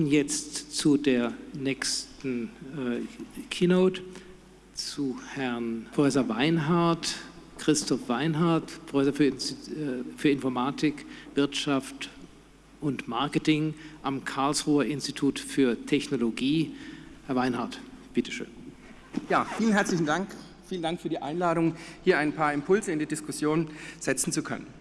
kommen jetzt zu der nächsten äh, Keynote, zu Herrn Professor Weinhardt, Christoph Weinhardt, Professor für, äh, für Informatik, Wirtschaft und Marketing am Karlsruher Institut für Technologie. Herr Weinhardt, bitteschön. Ja, vielen herzlichen Dank. Vielen Dank für die Einladung, hier ein paar Impulse in die Diskussion setzen zu können.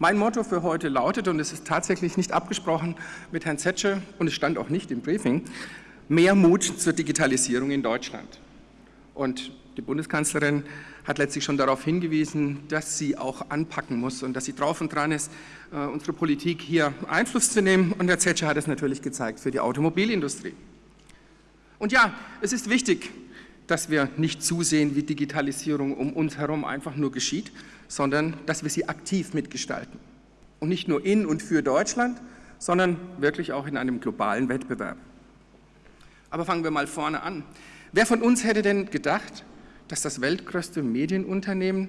Mein Motto für heute lautet, und es ist tatsächlich nicht abgesprochen mit Herrn Zetsche und es stand auch nicht im Briefing, mehr Mut zur Digitalisierung in Deutschland. Und die Bundeskanzlerin hat letztlich schon darauf hingewiesen, dass sie auch anpacken muss und dass sie drauf und dran ist, äh, unsere Politik hier Einfluss zu nehmen. Und Herr Zetsche hat es natürlich gezeigt für die Automobilindustrie. Und ja, es ist wichtig, dass wir nicht zusehen, wie Digitalisierung um uns herum einfach nur geschieht, sondern dass wir sie aktiv mitgestalten. Und nicht nur in und für Deutschland, sondern wirklich auch in einem globalen Wettbewerb. Aber fangen wir mal vorne an. Wer von uns hätte denn gedacht, dass das weltgrößte Medienunternehmen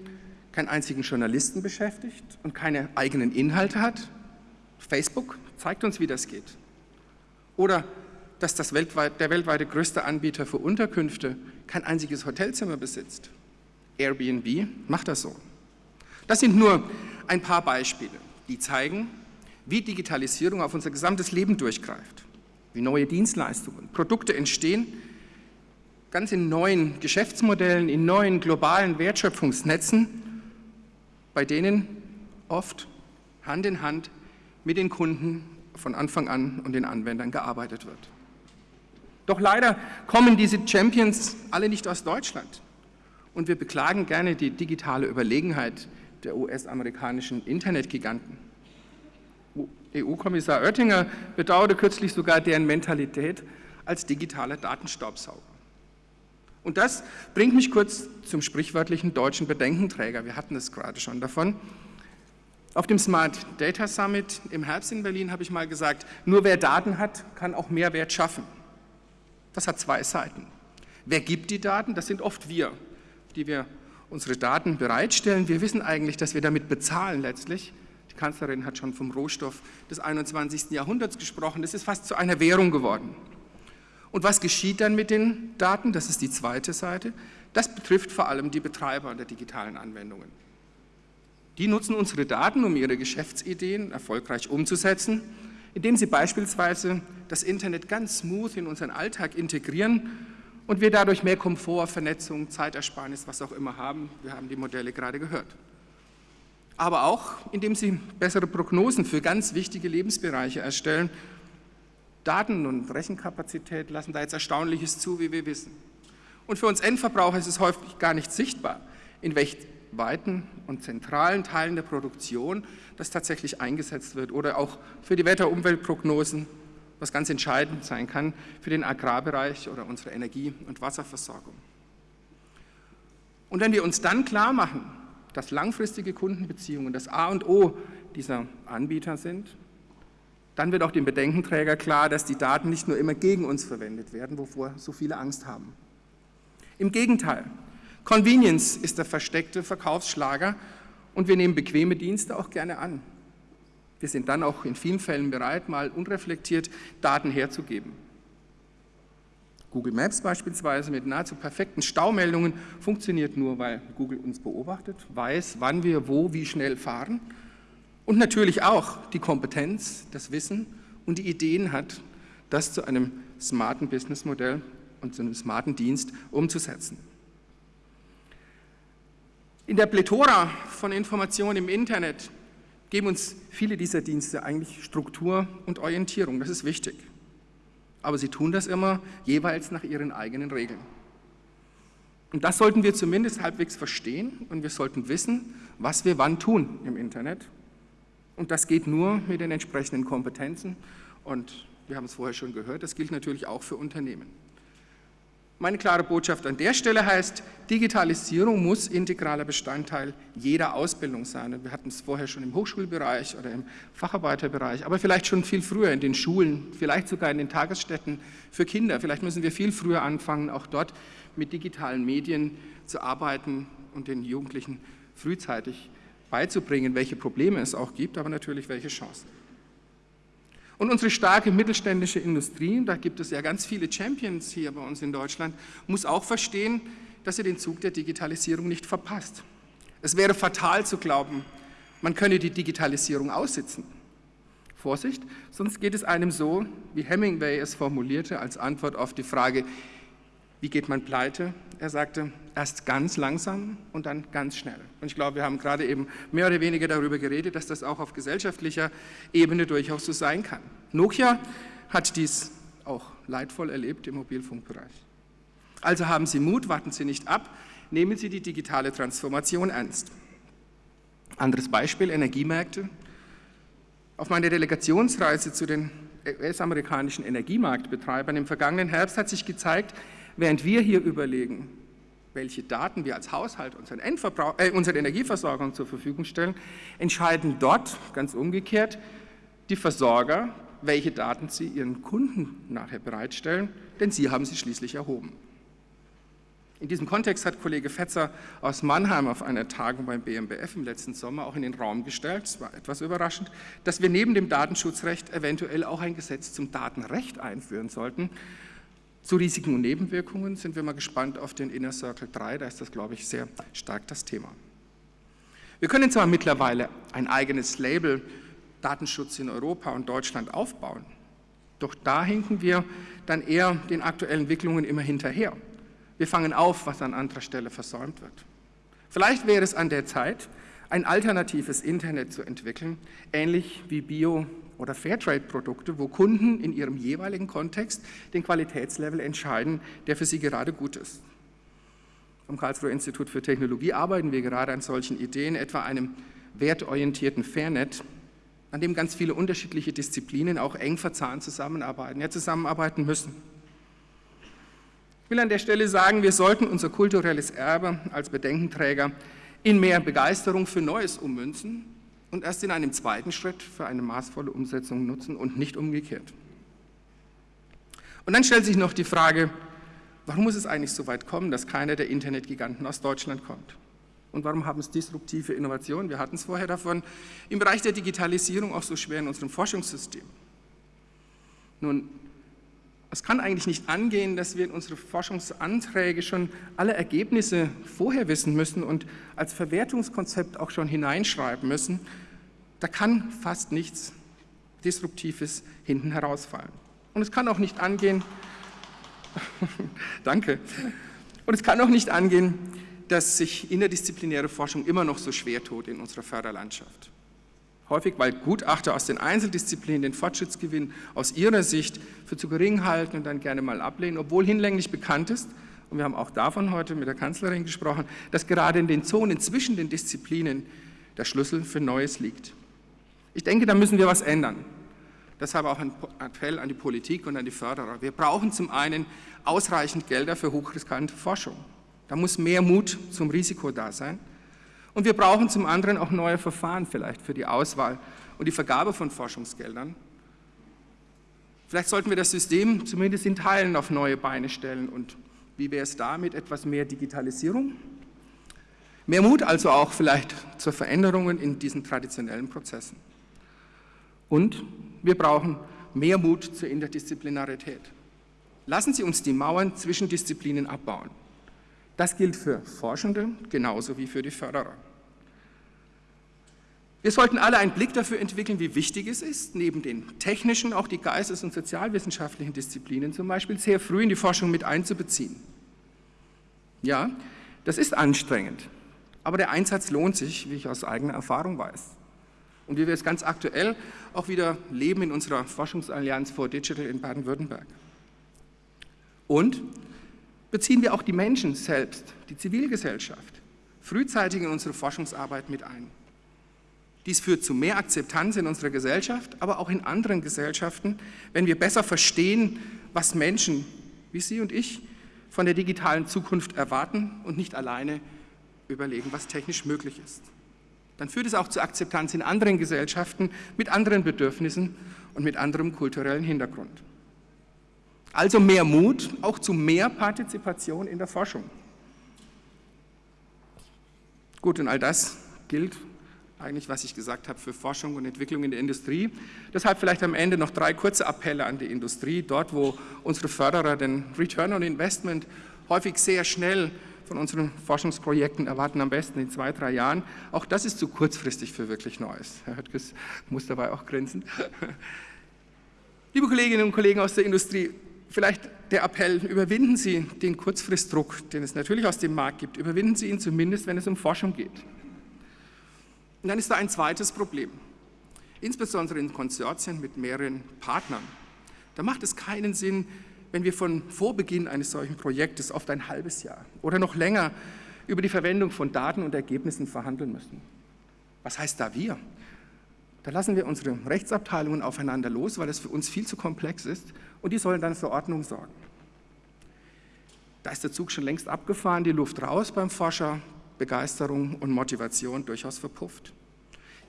keinen einzigen Journalisten beschäftigt und keine eigenen Inhalte hat? Facebook zeigt uns, wie das geht. Oder dass das weltweit, der weltweite größte Anbieter für Unterkünfte kein einziges Hotelzimmer besitzt. Airbnb macht das so. Das sind nur ein paar Beispiele, die zeigen, wie Digitalisierung auf unser gesamtes Leben durchgreift, wie neue Dienstleistungen, Produkte entstehen, ganz in neuen Geschäftsmodellen, in neuen globalen Wertschöpfungsnetzen, bei denen oft Hand in Hand mit den Kunden von Anfang an und den Anwendern gearbeitet wird. Doch leider kommen diese Champions alle nicht aus Deutschland. Und wir beklagen gerne die digitale Überlegenheit der US-amerikanischen Internetgiganten. EU-Kommissar Oettinger bedauerte kürzlich sogar deren Mentalität als digitaler Datenstaubsauger. Und das bringt mich kurz zum sprichwörtlichen deutschen Bedenkenträger. Wir hatten es gerade schon davon. Auf dem Smart Data Summit im Herbst in Berlin habe ich mal gesagt, nur wer Daten hat, kann auch Mehrwert schaffen. Das hat zwei Seiten. Wer gibt die Daten? Das sind oft wir, die wir unsere Daten bereitstellen. Wir wissen eigentlich, dass wir damit bezahlen letztlich. Die Kanzlerin hat schon vom Rohstoff des 21. Jahrhunderts gesprochen. Das ist fast zu einer Währung geworden. Und was geschieht dann mit den Daten? Das ist die zweite Seite. Das betrifft vor allem die Betreiber der digitalen Anwendungen. Die nutzen unsere Daten, um ihre Geschäftsideen erfolgreich umzusetzen indem sie beispielsweise das Internet ganz smooth in unseren Alltag integrieren und wir dadurch mehr Komfort, Vernetzung, Zeitersparnis, was auch immer haben. Wir haben die Modelle gerade gehört. Aber auch, indem sie bessere Prognosen für ganz wichtige Lebensbereiche erstellen. Daten- und Rechenkapazität lassen da jetzt Erstaunliches zu, wie wir wissen. Und für uns Endverbraucher ist es häufig gar nicht sichtbar, in welch weiten und zentralen Teilen der Produktion das tatsächlich eingesetzt wird oder auch für die Wetter-Umweltprognosen, was ganz entscheidend sein kann für den Agrarbereich oder unsere Energie- und Wasserversorgung. Und wenn wir uns dann klar machen, dass langfristige Kundenbeziehungen das A und O dieser Anbieter sind, dann wird auch dem Bedenkenträger klar, dass die Daten nicht nur immer gegen uns verwendet werden, wovor so viele Angst haben. Im Gegenteil, Convenience ist der versteckte Verkaufsschlager und wir nehmen bequeme Dienste auch gerne an. Wir sind dann auch in vielen Fällen bereit, mal unreflektiert Daten herzugeben. Google Maps beispielsweise mit nahezu perfekten Staumeldungen funktioniert nur, weil Google uns beobachtet, weiß, wann wir wo wie schnell fahren und natürlich auch die Kompetenz, das Wissen und die Ideen hat, das zu einem smarten Businessmodell und zu einem smarten Dienst umzusetzen. In der Plethora von Informationen im Internet geben uns viele dieser Dienste eigentlich Struktur und Orientierung, das ist wichtig. Aber sie tun das immer jeweils nach ihren eigenen Regeln. Und das sollten wir zumindest halbwegs verstehen und wir sollten wissen, was wir wann tun im Internet. Und das geht nur mit den entsprechenden Kompetenzen und wir haben es vorher schon gehört, das gilt natürlich auch für Unternehmen. Meine klare Botschaft an der Stelle heißt, Digitalisierung muss integraler Bestandteil jeder Ausbildung sein. Wir hatten es vorher schon im Hochschulbereich oder im Facharbeiterbereich, aber vielleicht schon viel früher in den Schulen, vielleicht sogar in den Tagesstätten für Kinder. Vielleicht müssen wir viel früher anfangen, auch dort mit digitalen Medien zu arbeiten und den Jugendlichen frühzeitig beizubringen, welche Probleme es auch gibt, aber natürlich welche Chancen. Und unsere starke mittelständische Industrie, da gibt es ja ganz viele Champions hier bei uns in Deutschland, muss auch verstehen, dass sie den Zug der Digitalisierung nicht verpasst. Es wäre fatal zu glauben, man könne die Digitalisierung aussitzen. Vorsicht, sonst geht es einem so, wie Hemingway es formulierte als Antwort auf die Frage, wie geht man pleite? Er sagte, erst ganz langsam und dann ganz schnell. Und ich glaube, wir haben gerade eben mehr oder weniger darüber geredet, dass das auch auf gesellschaftlicher Ebene durchaus so sein kann. Nokia hat dies auch leidvoll erlebt im Mobilfunkbereich. Also haben Sie Mut, warten Sie nicht ab, nehmen Sie die digitale Transformation ernst. Anderes Beispiel, Energiemärkte. Auf meiner Delegationsreise zu den US-amerikanischen Energiemarktbetreibern im vergangenen Herbst hat sich gezeigt, während wir hier überlegen, welche Daten wir als Haushalt unseren, äh, unseren Energieversorgern zur Verfügung stellen, entscheiden dort, ganz umgekehrt, die Versorger, welche Daten sie ihren Kunden nachher bereitstellen, denn sie haben sie schließlich erhoben. In diesem Kontext hat Kollege Fetzer aus Mannheim auf einer Tagung beim BMBF im letzten Sommer auch in den Raum gestellt, es war etwas überraschend, dass wir neben dem Datenschutzrecht eventuell auch ein Gesetz zum Datenrecht einführen sollten. Zu Risiken und Nebenwirkungen sind wir mal gespannt auf den Inner Circle 3, da ist das, glaube ich, sehr stark das Thema. Wir können zwar mittlerweile ein eigenes Label Datenschutz in Europa und Deutschland aufbauen, doch da hinken wir dann eher den aktuellen Entwicklungen immer hinterher. Wir fangen auf, was an anderer Stelle versäumt wird. Vielleicht wäre es an der Zeit, ein alternatives Internet zu entwickeln, ähnlich wie Bio- oder Fairtrade-Produkte, wo Kunden in ihrem jeweiligen Kontext den Qualitätslevel entscheiden, der für sie gerade gut ist. Am Karlsruher Institut für Technologie arbeiten wir gerade an solchen Ideen, etwa einem wertorientierten Fairnet, an dem ganz viele unterschiedliche Disziplinen auch eng verzahnt zusammenarbeiten, ja zusammenarbeiten müssen. Ich will an der Stelle sagen, wir sollten unser kulturelles Erbe als Bedenkenträger in mehr Begeisterung für Neues ummünzen und erst in einem zweiten Schritt für eine maßvolle Umsetzung nutzen und nicht umgekehrt. Und dann stellt sich noch die Frage, warum muss es eigentlich so weit kommen, dass keiner der Internetgiganten aus Deutschland kommt? Und warum haben es disruptive Innovationen, wir hatten es vorher davon, im Bereich der Digitalisierung auch so schwer in unserem Forschungssystem? Nun, es kann eigentlich nicht angehen, dass wir in unsere Forschungsanträge schon alle Ergebnisse vorher wissen müssen und als Verwertungskonzept auch schon hineinschreiben müssen. Da kann fast nichts Disruptives hinten herausfallen. Und es kann auch nicht angehen, danke, und es kann auch nicht angehen, dass sich interdisziplinäre Forschung immer noch so schwer tut in unserer Förderlandschaft häufig weil Gutachter aus den Einzeldisziplinen den Fortschrittsgewinn aus ihrer Sicht für zu gering halten und dann gerne mal ablehnen, obwohl hinlänglich bekannt ist, und wir haben auch davon heute mit der Kanzlerin gesprochen, dass gerade in den Zonen zwischen den Disziplinen der Schlüssel für Neues liegt. Ich denke, da müssen wir was ändern. Deshalb auch ein Appell an die Politik und an die Förderer. Wir brauchen zum einen ausreichend Gelder für hochriskante Forschung. Da muss mehr Mut zum Risiko da sein. Und wir brauchen zum anderen auch neue Verfahren vielleicht für die Auswahl und die Vergabe von Forschungsgeldern. Vielleicht sollten wir das System zumindest in Teilen auf neue Beine stellen. Und wie wäre es da mit etwas mehr Digitalisierung? Mehr Mut also auch vielleicht zur Veränderungen in diesen traditionellen Prozessen. Und wir brauchen mehr Mut zur Interdisziplinarität. Lassen Sie uns die Mauern zwischen Disziplinen abbauen. Das gilt für Forschende genauso wie für die Förderer. Wir sollten alle einen Blick dafür entwickeln, wie wichtig es ist, neben den technischen auch die geistes- und sozialwissenschaftlichen Disziplinen zum Beispiel sehr früh in die Forschung mit einzubeziehen. Ja, das ist anstrengend, aber der Einsatz lohnt sich, wie ich aus eigener Erfahrung weiß. Und wie wir es ganz aktuell auch wieder leben in unserer Forschungsallianz for Digital in Baden-Württemberg. Und beziehen wir auch die Menschen selbst, die Zivilgesellschaft, frühzeitig in unsere Forschungsarbeit mit ein. Dies führt zu mehr Akzeptanz in unserer Gesellschaft, aber auch in anderen Gesellschaften, wenn wir besser verstehen, was Menschen wie Sie und ich von der digitalen Zukunft erwarten und nicht alleine überlegen, was technisch möglich ist. Dann führt es auch zu Akzeptanz in anderen Gesellschaften mit anderen Bedürfnissen und mit anderem kulturellen Hintergrund. Also mehr Mut, auch zu mehr Partizipation in der Forschung. Gut, und all das gilt eigentlich, was ich gesagt habe, für Forschung und Entwicklung in der Industrie. Deshalb vielleicht am Ende noch drei kurze Appelle an die Industrie, dort wo unsere Förderer den Return on Investment häufig sehr schnell von unseren Forschungsprojekten erwarten, am besten in zwei, drei Jahren. Auch das ist zu kurzfristig für wirklich Neues. Herr Höttges muss dabei auch grinsen. Liebe Kolleginnen und Kollegen aus der Industrie, vielleicht der Appell, überwinden Sie den Kurzfristdruck, den es natürlich aus dem Markt gibt, überwinden Sie ihn zumindest, wenn es um Forschung geht. Und dann ist da ein zweites Problem, insbesondere in Konsortien mit mehreren Partnern. Da macht es keinen Sinn, wenn wir von Vorbeginn eines solchen Projektes oft ein halbes Jahr oder noch länger über die Verwendung von Daten und Ergebnissen verhandeln müssen. Was heißt da wir? Da lassen wir unsere Rechtsabteilungen aufeinander los, weil das für uns viel zu komplex ist und die sollen dann für Ordnung sorgen. Da ist der Zug schon längst abgefahren, die Luft raus beim Forscher, Begeisterung und Motivation durchaus verpufft.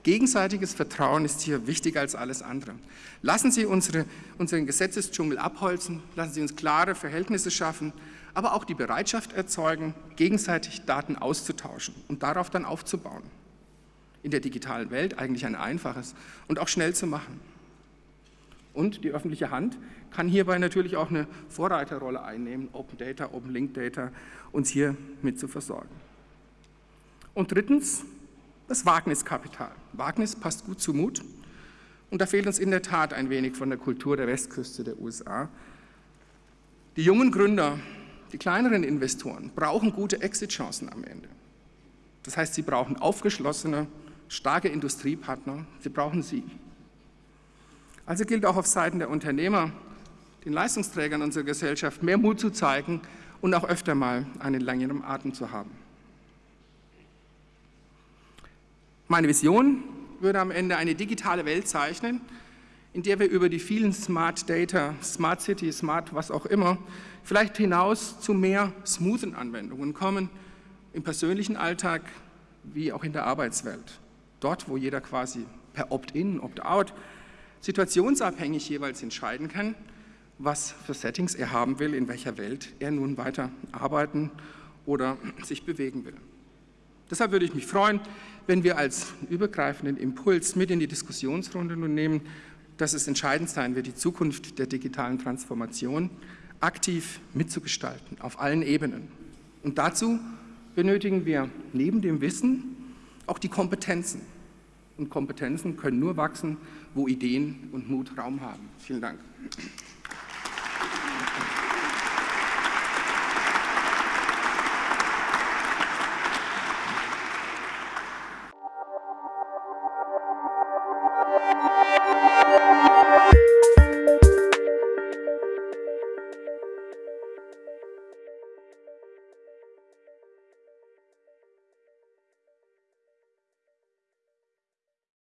Gegenseitiges Vertrauen ist hier wichtiger als alles andere. Lassen Sie unsere, unseren Gesetzesdschungel abholzen, lassen Sie uns klare Verhältnisse schaffen, aber auch die Bereitschaft erzeugen, gegenseitig Daten auszutauschen und darauf dann aufzubauen. In der digitalen Welt eigentlich ein einfaches und auch schnell zu machen. Und die öffentliche Hand kann hierbei natürlich auch eine Vorreiterrolle einnehmen, Open Data, Open Link Data, uns hier mit zu versorgen. Und drittens, das Wagniskapital. Wagnis passt gut zu Mut und da fehlt uns in der Tat ein wenig von der Kultur der Westküste der USA. Die jungen Gründer, die kleineren Investoren brauchen gute Exit-Chancen am Ende. Das heißt, sie brauchen aufgeschlossene, starke Industriepartner, sie brauchen sie. Also gilt auch auf Seiten der Unternehmer, den Leistungsträgern unserer Gesellschaft mehr Mut zu zeigen und auch öfter mal einen längeren Atem zu haben. Meine Vision würde am Ende eine digitale Welt zeichnen, in der wir über die vielen Smart Data, Smart City, Smart was auch immer, vielleicht hinaus zu mehr smoothen Anwendungen kommen, im persönlichen Alltag wie auch in der Arbeitswelt. Dort, wo jeder quasi per Opt-in, Opt-out situationsabhängig jeweils entscheiden kann, was für Settings er haben will, in welcher Welt er nun weiter arbeiten oder sich bewegen will. Deshalb würde ich mich freuen, wenn wir als übergreifenden Impuls mit in die Diskussionsrunde nun nehmen, dass es entscheidend sein wird, die Zukunft der digitalen Transformation aktiv mitzugestalten, auf allen Ebenen. Und dazu benötigen wir neben dem Wissen auch die Kompetenzen. Und Kompetenzen können nur wachsen, wo Ideen und Mut Raum haben. Vielen Dank.